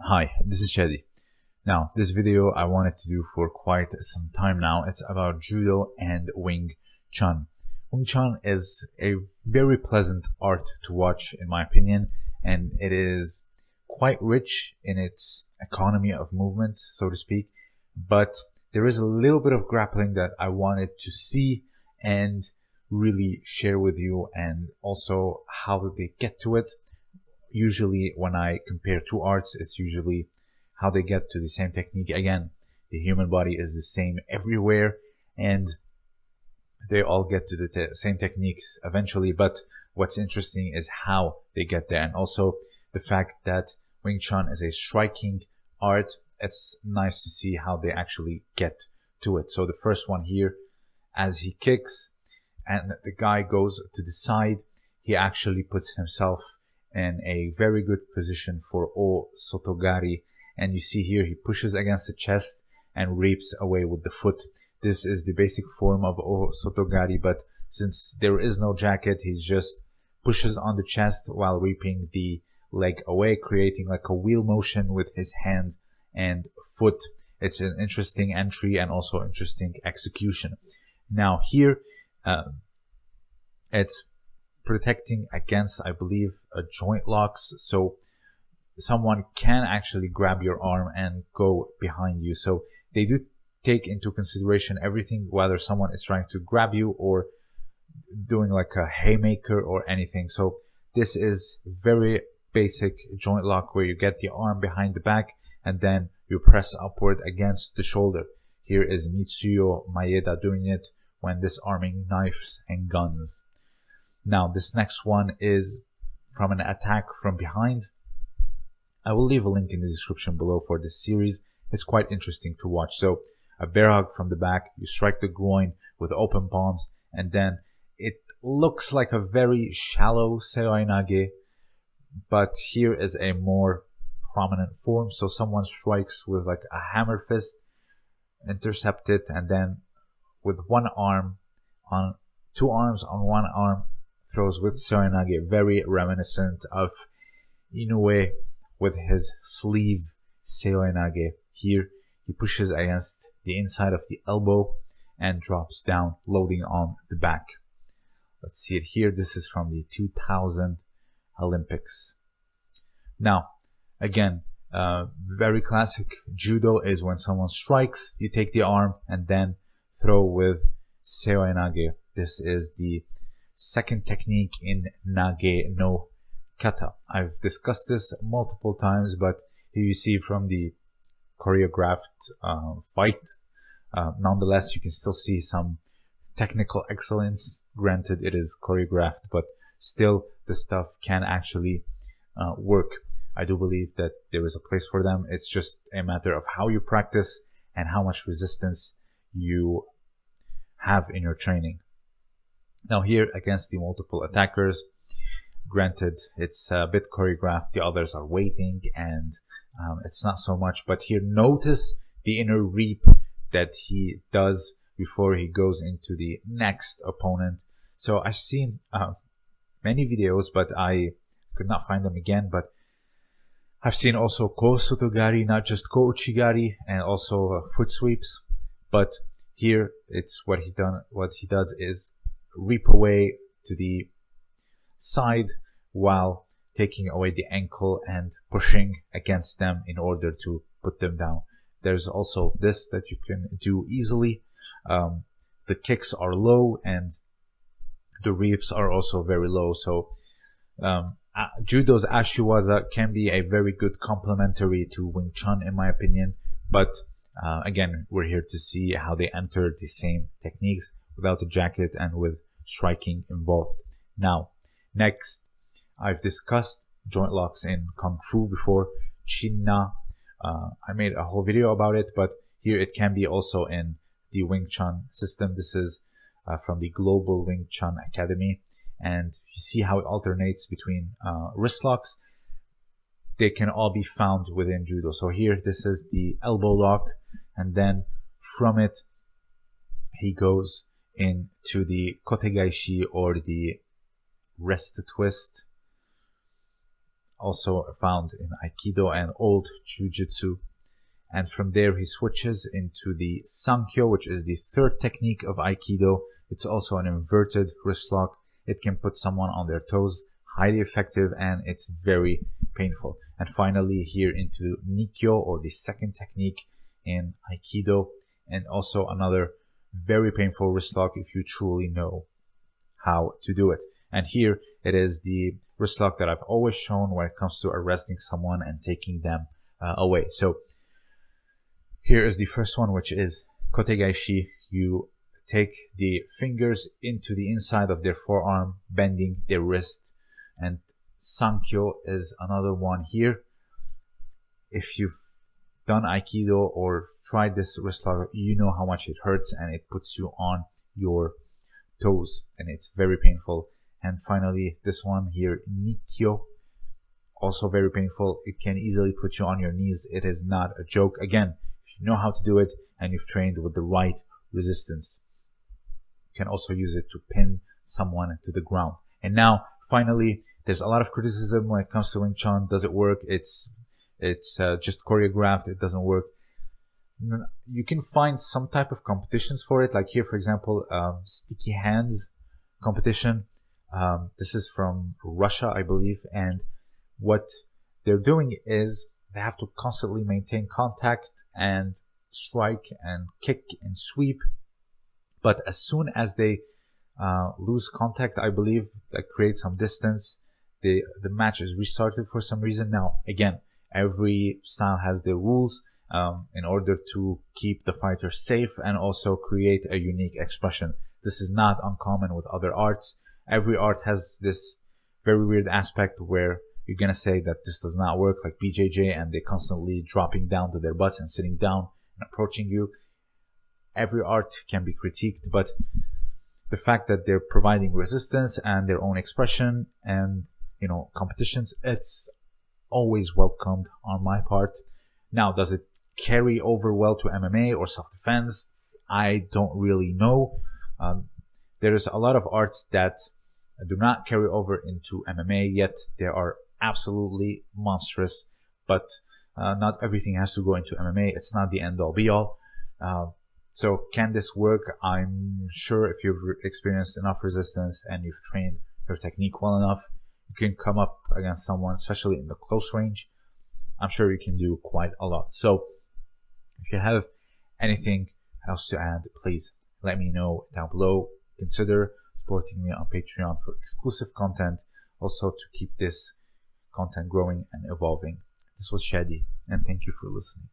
Hi, this is Shadi. Now, this video I wanted to do for quite some time now. It's about Judo and Wing Chun. Wing Chun is a very pleasant art to watch in my opinion and it is quite rich in its economy of movement, so to speak, but there is a little bit of grappling that I wanted to see and really share with you and also how they get to it usually when I compare two arts, it's usually how they get to the same technique. Again, the human body is the same everywhere and they all get to the te same techniques eventually. But what's interesting is how they get there. And also the fact that Wing Chun is a striking art. It's nice to see how they actually get to it. So the first one here, as he kicks and the guy goes to the side, he actually puts himself in a very good position for O Sotogari. And you see here, he pushes against the chest and reaps away with the foot. This is the basic form of O Sotogari, but since there is no jacket, he just pushes on the chest while reaping the leg away, creating like a wheel motion with his hand and foot. It's an interesting entry and also interesting execution. Now here, uh, it's protecting against, I believe, a joint locks. So someone can actually grab your arm and go behind you. So they do take into consideration everything, whether someone is trying to grab you or doing like a haymaker or anything. So this is very basic joint lock where you get the arm behind the back and then you press upward against the shoulder. Here is Mitsuyo Maeda doing it when disarming knives and guns. Now, this next one is from an attack from behind. I will leave a link in the description below for this series. It's quite interesting to watch. So, a bear hug from the back, you strike the groin with open palms, and then it looks like a very shallow seoinage, but here is a more prominent form. So someone strikes with like a hammer fist, intercept it, and then with one arm on two arms on one arm throws with Seoinage, very reminiscent of Inoue with his sleeve Seoinage. Here, he pushes against the inside of the elbow and drops down, loading on the back. Let's see it here. This is from the 2000 Olympics. Now, again, uh, very classic judo is when someone strikes, you take the arm and then throw with seoinage. This is the second technique in Nage no Kata. I've discussed this multiple times, but here you see from the choreographed uh, fight, uh, nonetheless, you can still see some technical excellence. Granted, it is choreographed, but still the stuff can actually uh, work. I do believe that there is a place for them. It's just a matter of how you practice and how much resistance you have in your training. Now here against the multiple attackers, granted it's a bit choreographed, the others are waiting and um, it's not so much, but here notice the inner reap that he does before he goes into the next opponent. So I've seen uh, many videos, but I could not find them again, but I've seen also Ko Sotogari, not just Ko Uchigari, and also uh, foot sweeps. But here it's what he done. What he does is reap away to the side while taking away the ankle and pushing against them in order to put them down. There's also this that you can do easily. Um, the kicks are low and the reaps are also very low. So um, Judo's Ashiwaza can be a very good complementary to Wing Chun in my opinion. But uh, again, we're here to see how they enter the same techniques without a jacket and with striking involved. Now, next, I've discussed joint locks in Kung Fu before. Chin-Na, uh, I made a whole video about it, but here it can be also in the Wing Chun system. This is uh, from the Global Wing Chun Academy. And you see how it alternates between uh, wrist locks. They can all be found within Judo. So here, this is the elbow lock. And then from it, he goes into the kotegaishi or the wrist twist. also found in Aikido and old Jiu-Jitsu. And from there, he switches into the Sankyo, which is the third technique of Aikido. It's also an inverted wrist lock. It can put someone on their toes, highly effective, and it's very painful. And finally, here into Nikkyo, or the second technique in Aikido, and also another very painful wrist lock if you truly know how to do it. And here it is the wrist lock that I've always shown when it comes to arresting someone and taking them uh, away. So here is the first one, which is Kotegaishi. You take the fingers into the inside of their forearm, bending their wrist. And Sankyo is another one here. If you've done Aikido or tried this wrist lock, you know how much it hurts and it puts you on your toes and it's very painful. And finally, this one here, Nikkyo, also very painful. It can easily put you on your knees. It is not a joke. Again, if you know how to do it and you've trained with the right resistance, you can also use it to pin someone to the ground. And now, finally, there's a lot of criticism when it comes to Wing Chun. Does it work? It's it's uh, just choreographed. It doesn't work. You can find some type of competitions for it, like here, for example, um, sticky hands competition. Um, this is from Russia, I believe, and what they're doing is they have to constantly maintain contact and strike and kick and sweep. But as soon as they uh, lose contact, I believe that creates some distance. The the match is restarted for some reason. Now again, every style has their rules um, in order to keep the fighter safe and also create a unique expression. This is not uncommon with other arts. Every art has this very weird aspect where you're gonna say that this does not work like BJJ and they're constantly dropping down to their butts and sitting down and approaching you. Every art can be critiqued, but the fact that they're providing resistance and their own expression and you know competitions, it's always welcomed on my part. Now, does it carry over well to MMA or self defense? I don't really know. Um, there's a lot of arts that do not carry over into MMA, yet they are absolutely monstrous. But uh, not everything has to go into MMA. It's not the end all be all. Uh, so can this work? I'm sure if you've experienced enough resistance and you've trained your technique well enough, you can come up against someone, especially in the close range. I'm sure you can do quite a lot. So if you have anything else to add, please let me know down below. Consider supporting me on Patreon for exclusive content, also to keep this content growing and evolving. This was Shadi, and thank you for listening.